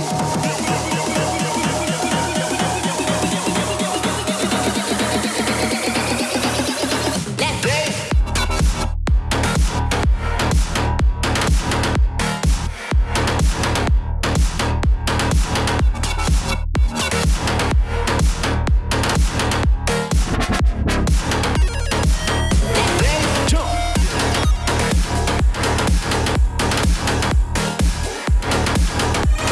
Hey!